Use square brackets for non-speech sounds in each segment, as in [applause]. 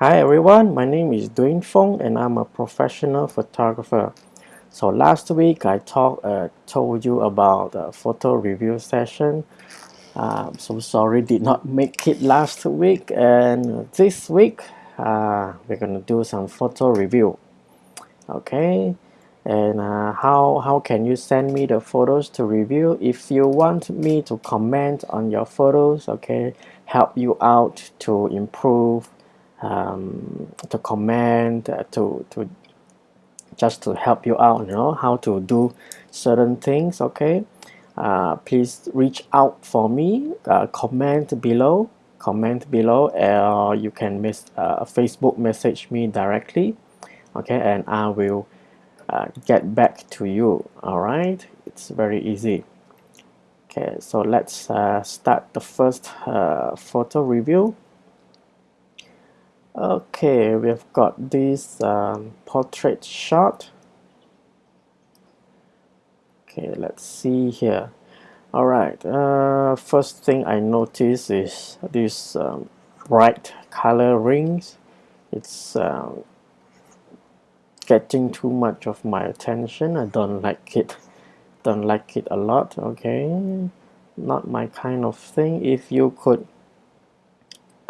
Hi everyone, my name is Dwayne Fong and I'm a professional photographer. So last week I talk, uh, told you about the photo review session. Uh, so sorry did not make it last week and this week uh, we're gonna do some photo review. Okay, and uh, how, how can you send me the photos to review? If you want me to comment on your photos, okay, help you out to improve um, to comment uh, to to just to help you out you know how to do certain things okay? Uh, please reach out for me uh, comment below comment below or you can miss uh, Facebook message me directly okay? And I will uh, get back to you alright? It's very easy. Okay so let's uh, start the first photo review Okay, we've got this um, portrait shot. Okay, let's see here. Alright, uh, first thing I notice is this um, bright color rings. It's um, getting too much of my attention. I don't like it. Don't like it a lot. Okay, not my kind of thing. If you could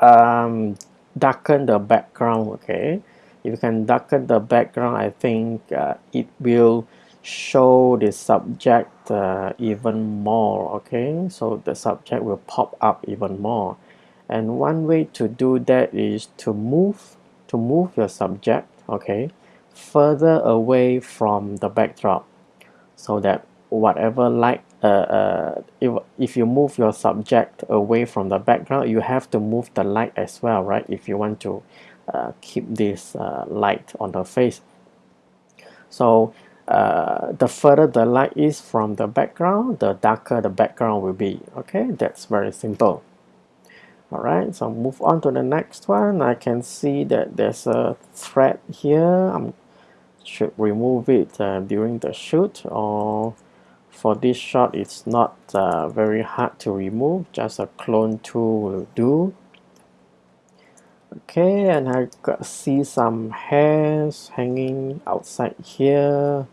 um, darken the background okay? If you can darken the background I think uh, it will show the subject uh, even more okay? So the subject will pop up even more. And one way to do that is to move to move your subject okay? Further away from the backdrop so that whatever light uh, uh, if, if you move your subject away from the background you have to move the light as well right? If you want to uh, keep this uh, light on the face. So uh, the further the light is from the background the darker the background will be okay? That's very simple. Alright so move on to the next one. I can see that there's a thread here. I should remove it uh, during the shoot or for this shot it's not uh, very hard to remove just a clone tool will do. Okay and I got see some hairs hanging outside here.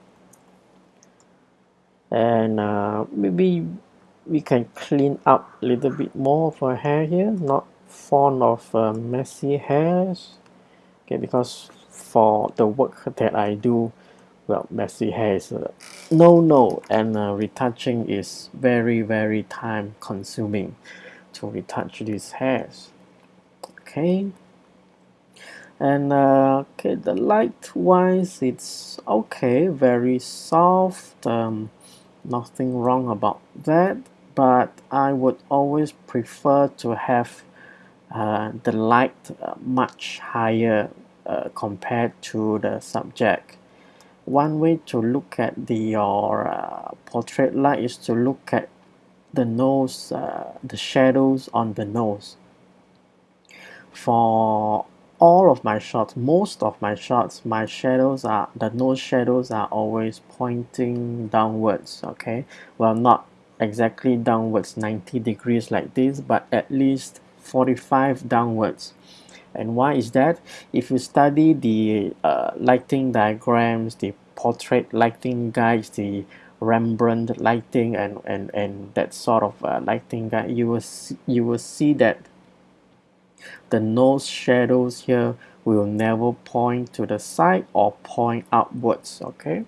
And uh, maybe we can clean up a little bit more of her hair here. Not fond of uh, messy hairs. Okay because for the work that I do well messy hair is a no no and uh, retouching is very very time consuming to retouch these hairs. Okay. And uh, okay the light wise it's okay very soft um, nothing wrong about that but I would always prefer to have uh, the light uh, much higher uh, compared to the subject one way to look at the your uh, portrait light is to look at the nose uh, the shadows on the nose. For all of my shots most of my shots my shadows are the nose shadows are always pointing downwards okay? Well not exactly downwards 90 degrees like this but at least 45 downwards and why is that? If you study the uh, lighting diagrams the portrait lighting guides the Rembrandt lighting and and and that sort of uh, lighting guide you will see, you will see that the nose shadows here will never point to the side or point upwards okay?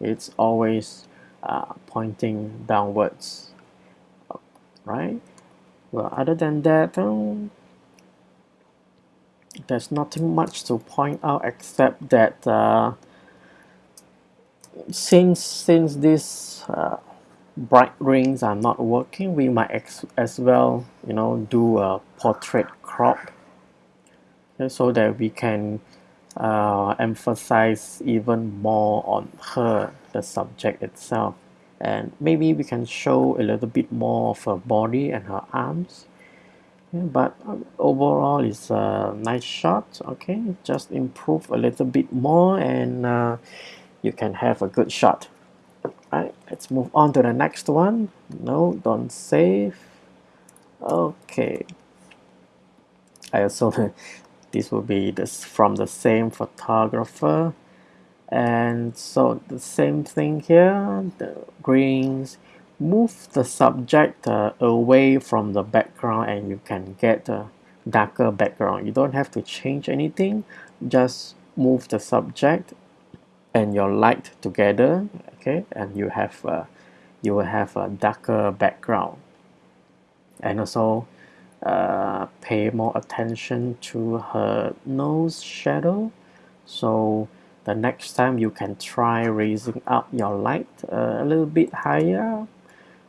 It's always uh, pointing downwards right? Well other than that um, there's nothing much to point out except that uh, since since these uh, bright rings are not working we might ex as well you know do a portrait crop. Okay, so that we can uh, emphasize even more on her the subject itself. And maybe we can show a little bit more of her body and her arms but um, overall it's a nice shot okay? Just improve a little bit more and uh, you can have a good shot. Right let's move on to the next one. No don't save. Okay. I also [laughs] this will be this from the same photographer. And so the same thing here the greens move the subject uh, away from the background and you can get a darker background. You don't have to change anything. Just move the subject and your light together okay? And you have a, you will have a darker background. And also uh, pay more attention to her nose shadow. So the next time you can try raising up your light uh, a little bit higher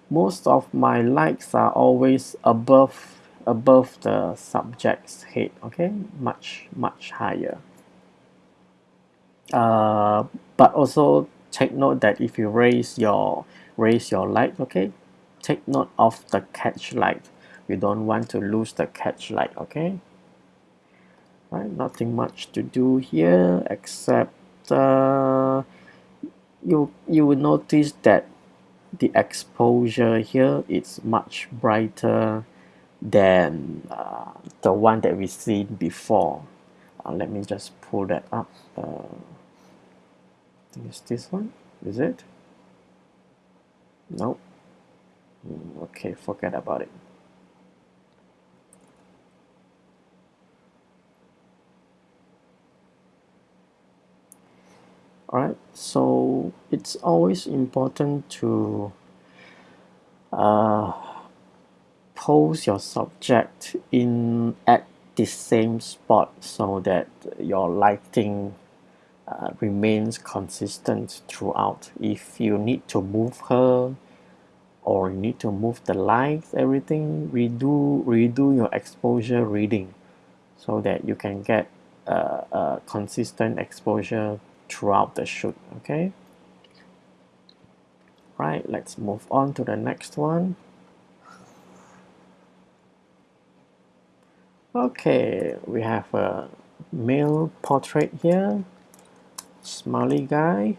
most of my lights are always above above the subject's head okay? Much much higher. Uh, but also take note that if you raise your raise your light okay? Take note of the catch light. You don't want to lose the catch light okay? Right nothing much to do here except uh, you you will notice that the exposure here is much brighter than uh, the one that we've seen before. Uh, let me just pull that up uh, think it's this one is it? No mm, okay forget about it alright so it's always important to uh, pose your subject in at the same spot so that your lighting uh, remains consistent throughout. If you need to move her or you need to move the lights everything redo redo your exposure reading so that you can get a, a consistent exposure throughout the shoot okay? Right let's move on to the next one. Okay we have a male portrait here. Smiley guy.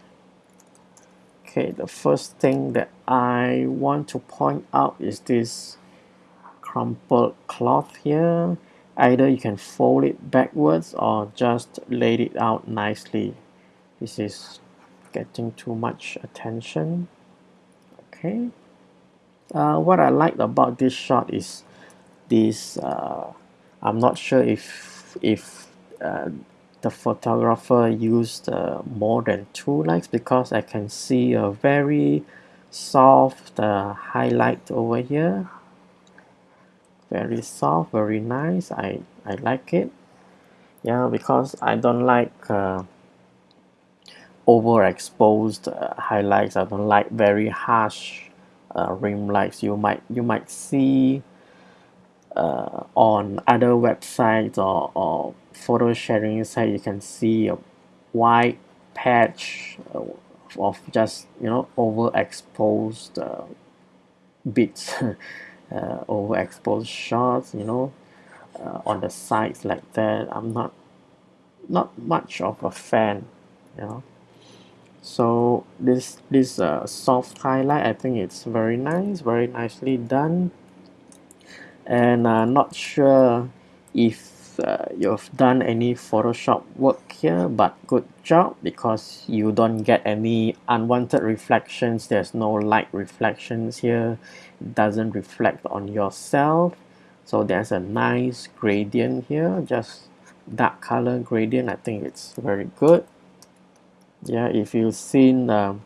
Okay the first thing that I want to point out is this crumpled cloth here. Either you can fold it backwards or just lay it out nicely this is getting too much attention. Okay. Uh, what I like about this shot is this uh, I'm not sure if if uh, the photographer used uh, more than two lights because I can see a very soft uh, highlight over here. Very soft very nice. I, I like it. Yeah because I don't like uh, overexposed uh, highlights. I don't like very harsh uh, rim lights. You might you might see uh, on other websites or, or photo sharing site you can see a white patch uh, of just you know overexposed uh, bits [laughs] uh, overexposed shots you know uh, on the sides like that. I'm not not much of a fan you know so this this uh, soft highlight I think it's very nice very nicely done. And uh, not sure if uh, you've done any Photoshop work here but good job because you don't get any unwanted reflections. There's no light reflections here. It doesn't reflect on yourself. So there's a nice gradient here just dark color gradient. I think it's very good yeah if you've seen um,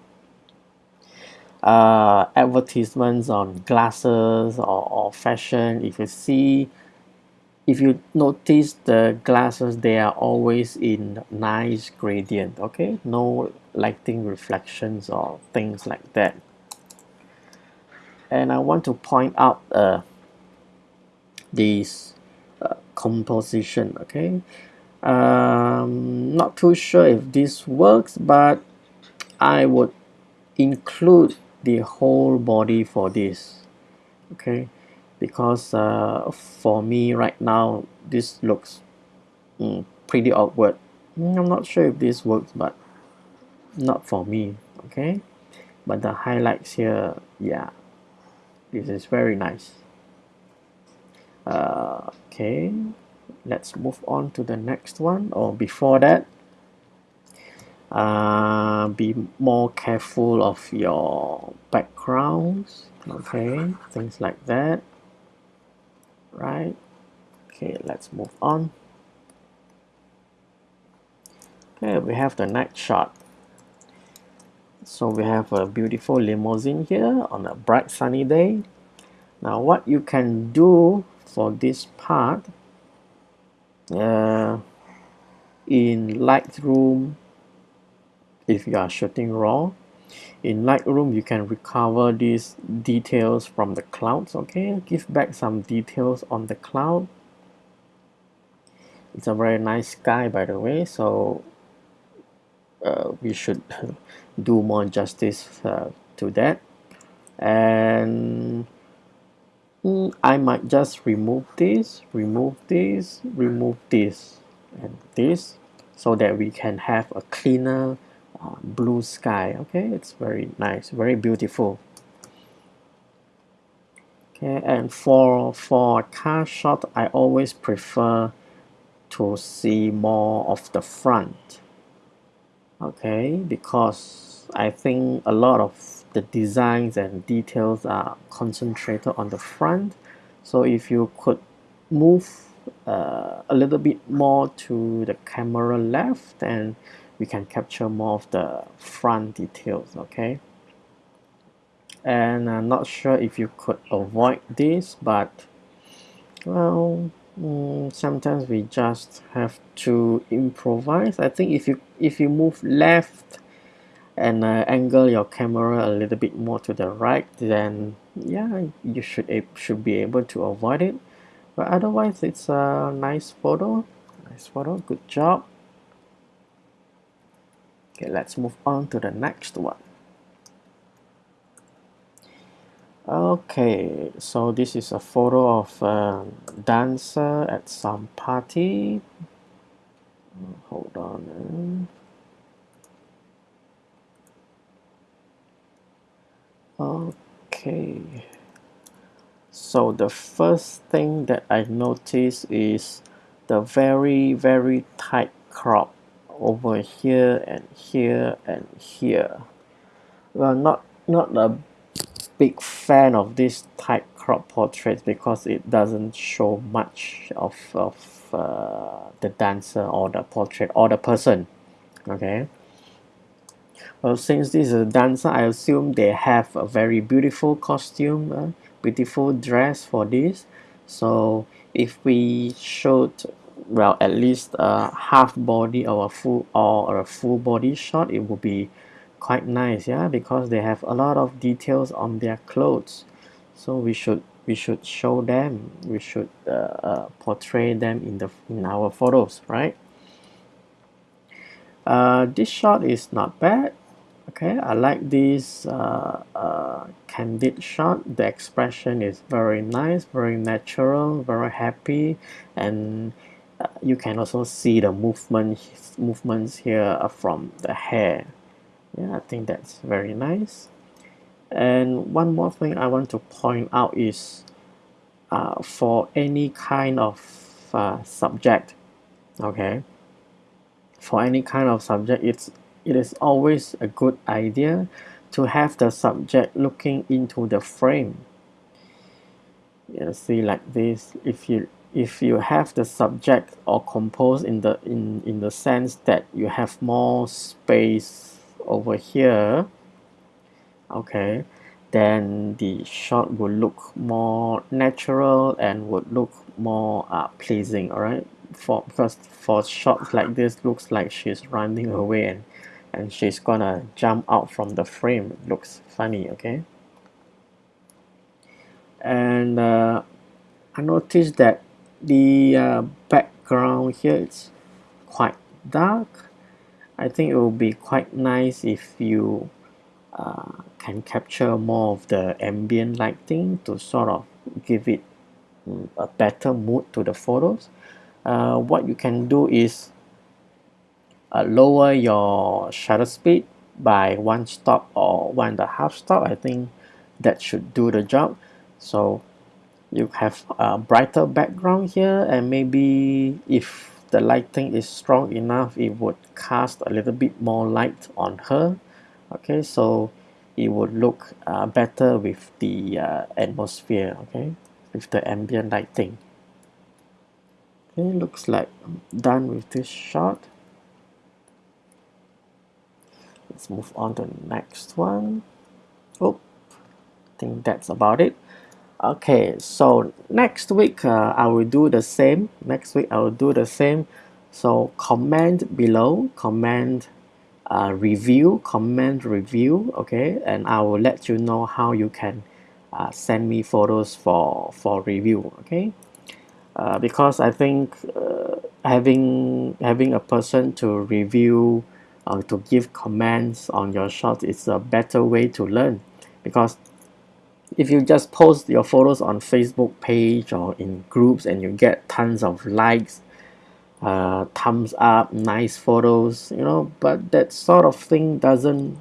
uh, advertisements on glasses or, or fashion if you see if you notice the glasses they are always in nice gradient okay? No lighting reflections or things like that. And I want to point out uh, this uh, composition okay um, not too sure if this works but I would include the whole body for this okay? Because uh, for me right now this looks mm, pretty awkward. Mm, I'm not sure if this works but not for me okay? But the highlights here yeah this is very nice. Uh, okay let's move on to the next one or before that uh, be more careful of your backgrounds okay things like that right? Okay let's move on. Okay we have the next shot. So we have a beautiful limousine here on a bright sunny day. Now what you can do for this part uh, in Lightroom if you are shooting raw in Lightroom you can recover these details from the clouds okay? Give back some details on the cloud. It's a very nice sky by the way so uh, we should [laughs] do more justice uh, to that. And I might just remove this remove this remove this and this so that we can have a cleaner uh, blue sky okay? It's very nice very beautiful. Okay and for for car shot I always prefer to see more of the front okay? Because I think a lot of the designs and details are concentrated on the front. So if you could move uh, a little bit more to the camera left and we can capture more of the front details okay? And I'm not sure if you could avoid this but well mm, sometimes we just have to improvise. I think if you if you move left and uh, angle your camera a little bit more to the right then yeah you should it should be able to avoid it. But otherwise it's a nice photo. Nice photo. Good job. Okay let's move on to the next one. Okay so this is a photo of a dancer at some party. Hold on okay. So the first thing that I notice is the very very tight crop over here and here and here. Well not not a big fan of this tight crop portraits because it doesn't show much of, of uh, the dancer or the portrait or the person. Okay well since this is a dancer I assume they have a very beautiful costume uh, beautiful dress for this. So if we showed well at least a half body or a full or a full body shot it would be quite nice yeah because they have a lot of details on their clothes. So we should we should show them we should uh, uh, portray them in the in our photos right uh, this shot is not bad. Okay I like this uh, uh, candid shot. The expression is very nice very natural very happy. And uh, you can also see the movement movements here from the hair. Yeah I think that's very nice. And one more thing I want to point out is uh, for any kind of uh, subject okay for any kind of subject it's it is always a good idea to have the subject looking into the frame. You see like this if you if you have the subject or compose in the in in the sense that you have more space over here okay then the shot will look more natural and would look more uh, pleasing alright for because for shots like this looks like she's running away and and she's gonna jump out from the frame. Looks funny okay? And uh, I noticed that the uh, background here is quite dark. I think it will be quite nice if you uh, can capture more of the ambient lighting to sort of give it mm, a better mood to the photos uh, what you can do is uh, lower your shutter speed by one stop or one and a half stop. I think that should do the job. So you have a brighter background here and maybe if the lighting is strong enough it would cast a little bit more light on her. Okay so it would look uh, better with the uh, atmosphere okay with the ambient lighting okay looks like I'm done with this shot. Let's move on to the next one. Oh I think that's about it. Okay so next week uh, I will do the same. Next week I will do the same. So comment below comment uh, review comment review okay? And I will let you know how you can uh, send me photos for for review okay uh, because I think uh, having having a person to review uh, to give comments on your shot is a better way to learn. Because if you just post your photos on Facebook page or in groups and you get tons of likes uh, thumbs up nice photos you know but that sort of thing doesn't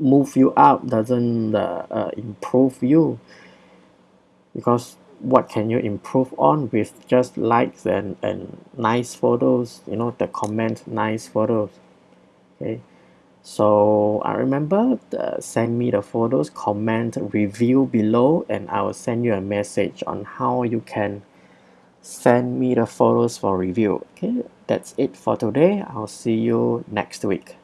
move you up doesn't uh, uh, improve you. Because what can you improve on with just likes and and nice photos you know the comment nice photos okay? So I remember uh, send me the photos comment review below and I will send you a message on how you can send me the photos for review okay? That's it for today. I'll see you next week